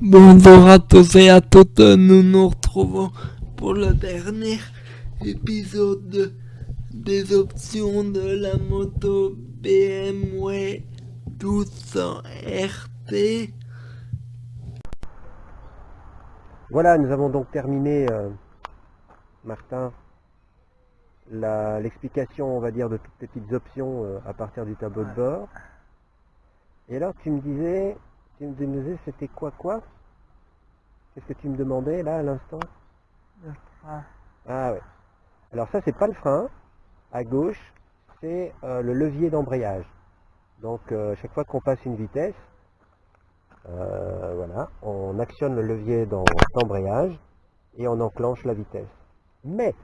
Bonjour à tous et à toutes, nous nous retrouvons pour le dernier épisode des options de la moto BMW 1200 RT. Voilà, nous avons donc terminé, euh, Martin, la- l'explication, on va dire, de toutes les petites options euh, à partir du tableau de bord. Et alors, tu me disais, tu me disais, c'était quoi quoi? Qu'est-ce que tu me demandais là à l'instant? Ah ouais. Alors ça, c'est pas le frein. À gauche, c'est euh, le levier d'embrayage. Donc, euh, chaque fois qu'on passe une vitesse, euh, voilà, on actionne le levier d'embrayage et on enclenche la vitesse. Mais,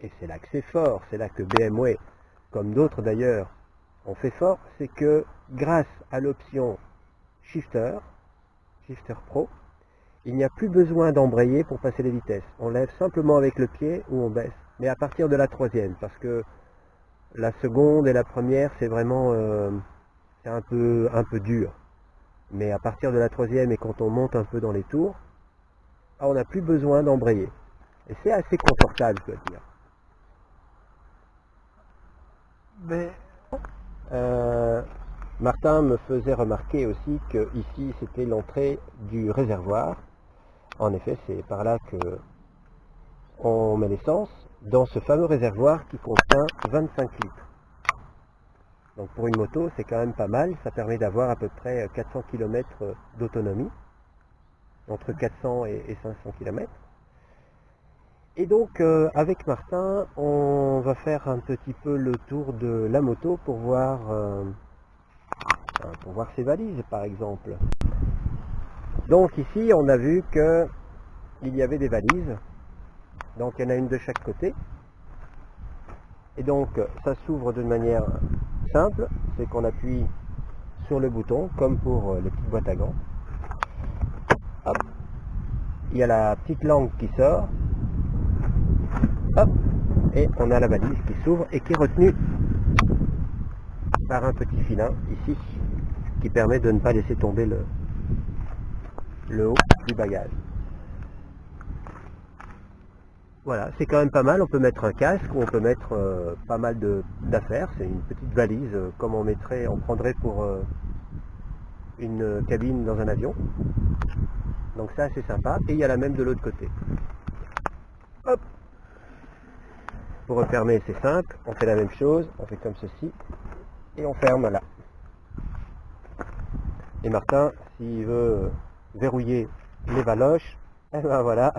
et c'est là que c'est fort, c'est là que BMW, comme d'autres d'ailleurs, ont fait fort, c'est que grâce à l'option Shifter, Shifter Pro, il n'y a plus besoin d'embrayer pour passer les vitesses. On lève simplement avec le pied ou on baisse. Mais à partir de la troisième, parce que la seconde et la première, c'est vraiment euh, c'est un peu, un peu dur. Mais à partir de la troisième et quand on monte un peu dans les tours, ah, on n'a plus besoin d'embrayer. Et c'est assez confortable, je dois dire. Mais Euh, Martin me faisait remarquer aussi que ici c'était l'entrée du réservoir. En effet, c'est par là que on met l'essence dans ce fameux réservoir qui contient 25 litres. Donc pour une moto, c'est quand même pas mal. Ça permet d'avoir à peu près 400 km d'autonomie, entre 400 et et 500 km. Et donc, euh, avec Martin, on va faire un petit peu le tour de la moto pour voir, euh, pour voir ses valises, par exemple. Donc ici, on a vu que il y avait des valises. Donc, il y en a une de chaque côté. Et donc, ça s'ouvre d'une manière simple. C'est qu'on appuie sur le bouton, comme pour euh, les petites boîtes à gants. Il y a la petite langue qui sort. Hop, et on a la valise qui s'ouvre et qui est retenue par un petit filin ici qui permet de ne pas laisser tomber le, le haut du bagage. Voilà, c'est quand même pas mal, on peut mettre un casque ou on peut mettre euh, pas mal d'affaires, c'est une petite valise euh, comme on mettrait, on prendrait pour euh, une cabine dans un avion. Donc ça c'est sympa, et il y a la même de l'autre côté. Hop, pour refermer, c'est simple. On fait la même chose. On fait comme ceci. Et on ferme là. Et Martin, s'il veut verrouiller les valoches, eh ben voilà.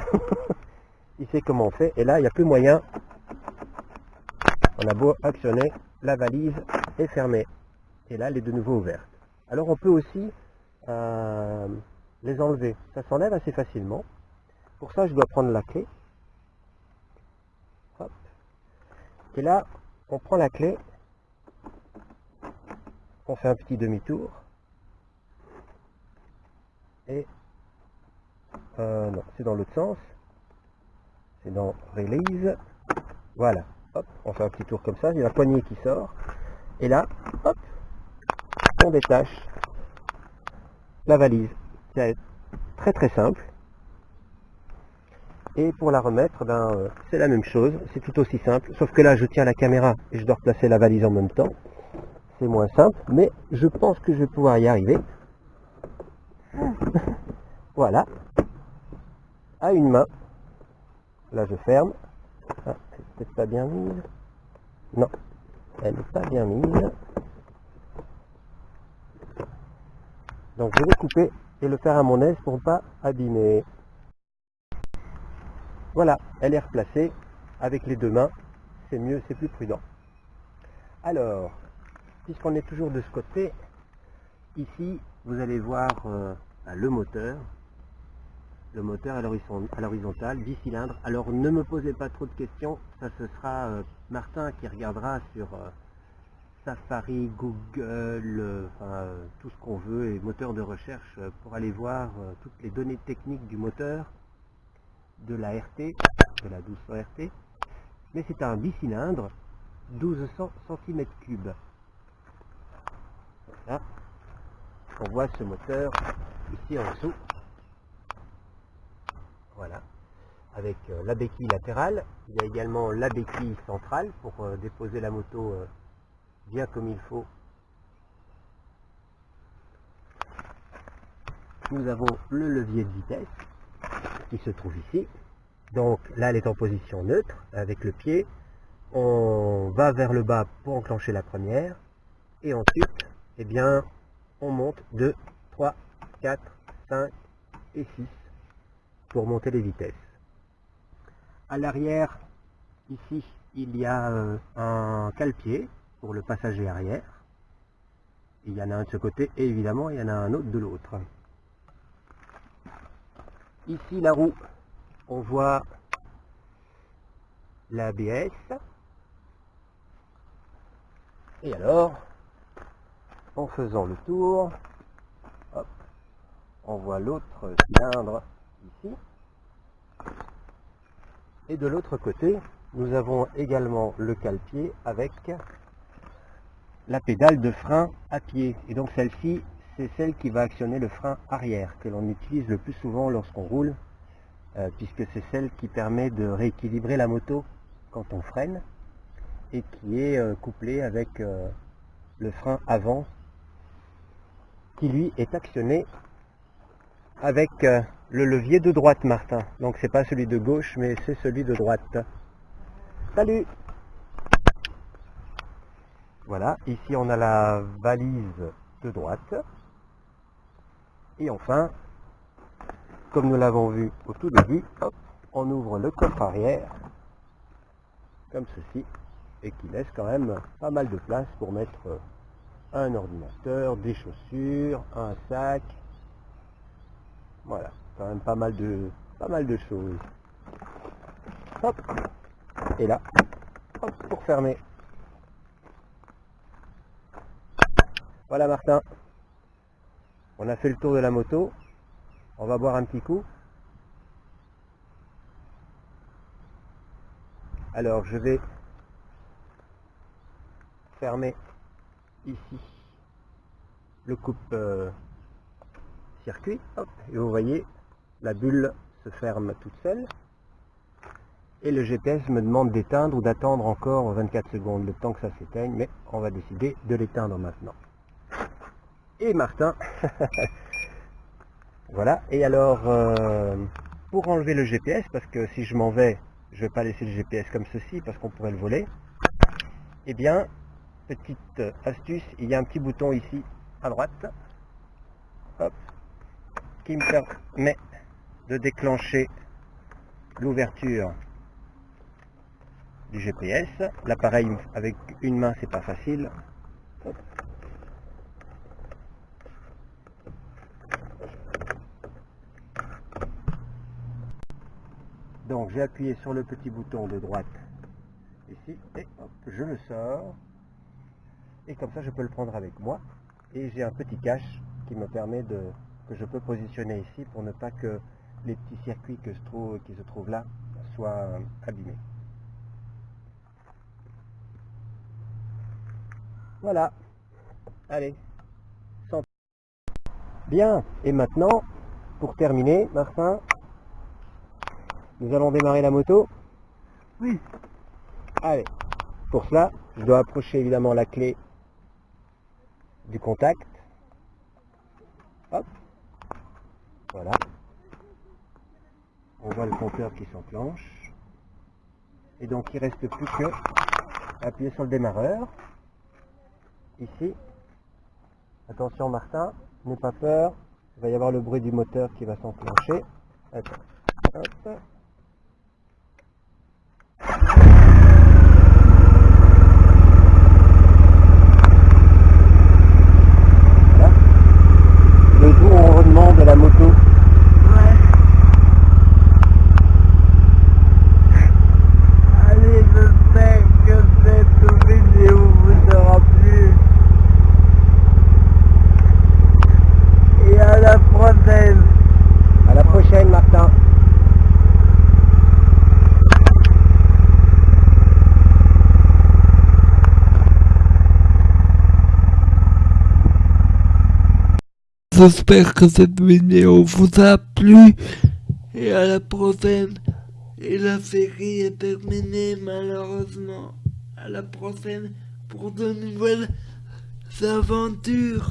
il sait comment on fait. Et là, il n'y a plus moyen. On a beau actionner, la valise est fermée. Et là, elle est de nouveau ouverte. Alors, on peut aussi euh, les enlever. Ça s'enlève assez facilement. Pour ça, je dois prendre la clé. Et là, on prend la clé, on fait un petit demi-tour, et euh, non, c'est dans l'autre sens, c'est dans Release, voilà, hop, on fait un petit tour comme ça, a la poignée qui sort, et là, hop, on détache la valise. C'est très très simple. Et pour la remettre, ben, euh, c'est la même chose, c'est tout aussi simple, sauf que là je tiens la caméra et je dois replacer la valise en même temps. C'est moins simple, mais je pense que je vais pouvoir y arriver. voilà. À une main. Là je ferme. Ah, peut-être pas bien mise. Non, elle n'est pas bien mise. Donc je vais couper et le faire à mon aise pour ne pas abîmer. Voilà, elle est replacée avec les deux mains. C'est mieux, c'est plus prudent. Alors, puisqu'on est toujours de ce côté, ici, vous allez voir euh, le moteur. Le moteur à l'horizon- à l'horizontale, 10 cylindres. Alors, ne me posez pas trop de questions. Ça, ce sera euh, Martin qui regardera sur euh, Safari, Google, tout ce qu'on veut, et moteur de recherche pour aller voir toutes les données techniques du moteur de la RT, de la 1200 RT, mais c'est un bicylindre 1200 cm3. Voilà. On voit ce moteur ici en dessous. Voilà. Avec euh, la béquille latérale. Il y a également la béquille centrale pour euh, déposer la moto euh, bien comme il faut. Nous avons le levier de vitesse qui se trouve ici. Donc là, elle est en position neutre avec le pied. On va vers le bas pour enclencher la première. Et ensuite, eh bien, on monte 2, 3, 4, 5 et 6 pour monter les vitesses. À l'arrière, ici, il y a euh, un cale-pied pour le passager arrière. Il y en a un de ce côté et évidemment, il y en a un autre de l'autre. Ici, la roue, on voit l'ABS. Et alors, en faisant le tour, on voit l'autre cylindre ici. Et de l'autre côté, nous avons également le cale-pied avec la pédale de frein à pied. Et donc celle-ci, c'est celle qui va actionner le frein arrière, que l'on utilise le plus souvent lorsqu'on roule, euh, puisque c'est celle qui permet de rééquilibrer la moto quand on freine, et qui est euh, couplée avec euh, le frein avant, qui lui est actionné avec euh, le levier de droite, Martin. Donc c'est pas celui de gauche, mais c'est celui de droite. Salut Voilà, ici on a la valise de droite. Et enfin, comme nous l'avons vu au tout début, on ouvre le coffre arrière, comme ceci, et qui laisse quand même pas mal de place pour mettre un ordinateur, des chaussures, un sac, voilà, quand même pas mal de, pas mal de choses. Hop. Et là, hop, pour fermer. Voilà Martin. On a fait le tour de la moto. On va boire un petit coup. Alors je vais fermer ici le coupe euh, circuit. et vous voyez, la bulle se ferme toute seule. Et le GPS me demande d'éteindre ou d'attendre encore 24 secondes, le temps que ça s'éteigne, mais on va décider de l'éteindre maintenant. Et Martin, voilà, et alors, euh, pour enlever le GPS, parce que si je m'en vais, je vais pas laisser le GPS comme ceci, parce qu'on pourrait le voler, eh bien, petite astuce, il y a un petit bouton ici, à droite, qui me permet de déclencher l'ouverture du GPS. L'appareil avec une main c'est pas facile. Donc j'ai appuyé sur le petit bouton de droite ici et je le sors et comme ça je peux le prendre avec moi et j'ai un petit cache qui me permet de que je peux positionner ici pour ne pas que les petits circuits que se trouve, qui se trouvent là soient abîmés. Voilà. Allez. Bien. Et maintenant, pour terminer, Martin, nous allons démarrer la moto. Oui. Allez. Pour cela, je dois approcher évidemment la clé du contact. Hop. Voilà. On voit le compteur qui s'enclenche. Et donc il reste plus que appuyer sur le démarreur. Ici. Attention Martin, n'aie pas peur. Il va y avoir le bruit du moteur qui va s'enclencher. de la moto. Ouais. Allez, j'espère que cette vidéo vous aura plu. Et à la prochaine. À la prochaine, Martin. J'espère que cette vidéo vous a plu et à la prochaine. Et la série est terminée malheureusement. À la prochaine pour de nouvelles aventures.